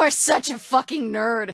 are such a fucking nerd.